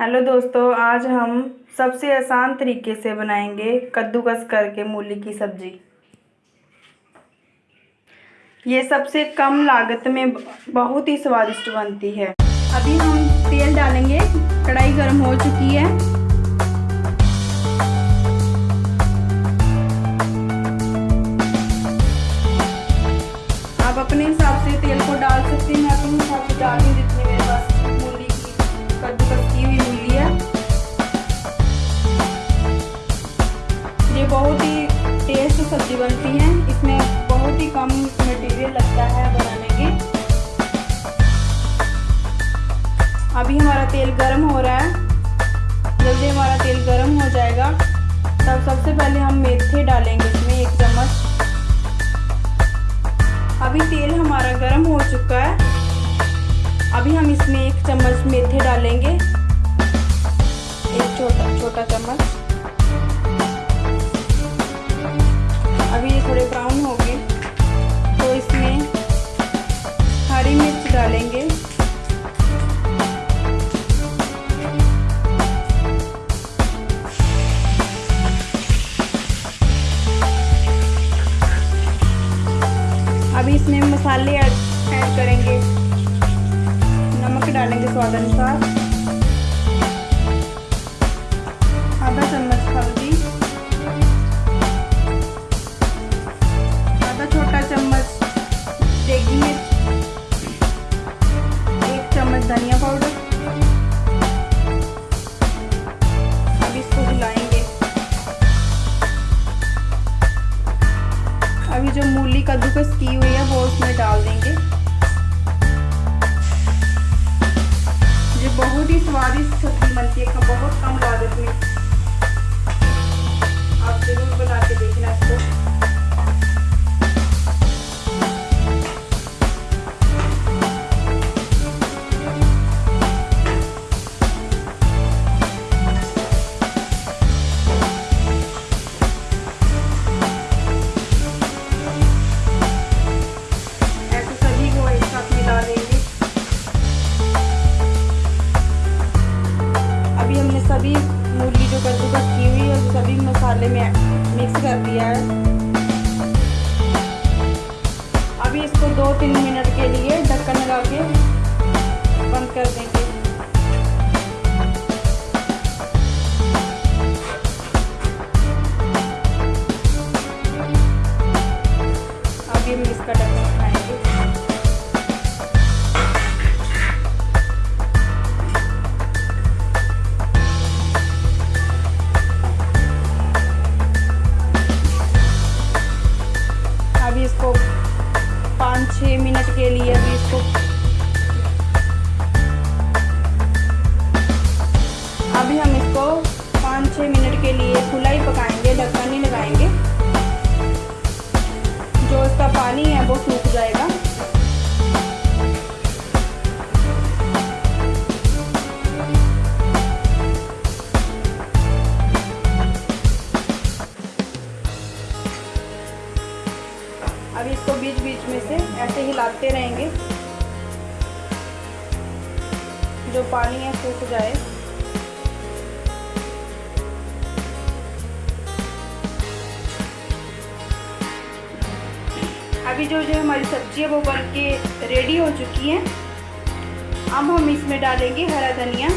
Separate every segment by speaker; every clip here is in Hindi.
Speaker 1: हेलो दोस्तों, आज हम सबसे आसान तरीके से बनाएँगे कद्दूकस करके मूली की सब्ज़ी। ये सबसे कम लागत में बहुत ही स्वादिष्ट बनती है।
Speaker 2: अभी हम तेल डालेंगे, कढ़ाई गर्म हो चुकी है। बहुत ही टेस्ट सब्ज़ी बनती है। इसमें बहुत ही कम मटेरियल लगता है बनाने के। अभी हमारा तेल गर्म हो रहा है। जल्दी हमारा तेल गर्म हो जाएगा। तब सबसे पहले हम मेथे डालेंगे इसमें एक चम्मच। अभी तेल हमारा गर्म हो चुका है। अभी हम इसमें एक चम्मच मेथे डालेंगे। एक छोटा छोटा चम्मच। अभी इसमें मसाले ऐड करेंगे। नमक डालेंगे स्वाद अनुसार। आधा चम्मच स्वादिष्ट सब्ज़ी बनती है बहुत कम लागत में। आप ज़रूर बना के देखना इसको। सभी मूली जो कद्दूकस की हुई है, सभी मसाले में मिक्स कर दिया है। अभी इसको दो तीन मिनट के लिए ढक्कन लगा के बंद कर देंगे। लिए अभी इसको। अभी हम इसको पाँच छः मिनट के लिए खुला ही पकाएँगे, ढक्कन ही लगाएँगे। जो इसका पानी है, वो सूख जाएगा। बीच में से ऐसे हिलाते रहेंगे। जो पानी है, सूख जाए। अभी जो जो हमारी सब्ज़ी है, वो बन के रेडी हो चुकी है। अब हम इसमें डालेंगे हरा धनिया।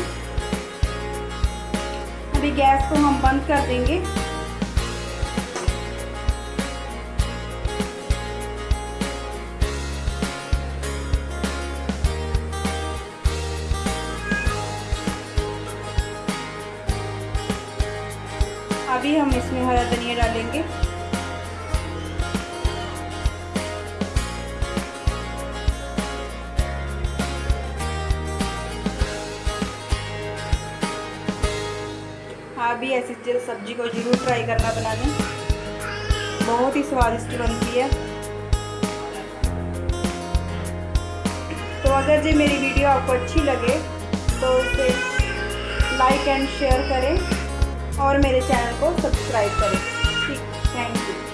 Speaker 2: अभी गैस को हम बंद कर देंगे। अभी हम इसमें हरा धनिया डालेंगे। हाँ भी ऐसी सब्ज़ी को ज़रूर ट्राई करना बनाने बहुत ही स्वादिष्ट बनती है। तो अगर जी मेरी वीडियो आपको अच्छी लगे तो इसे लाइक एंड शेयर करें। और मेरे चैनल को सब्सक्राइब करें। ठीक थैंक यू।